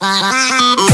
Bye.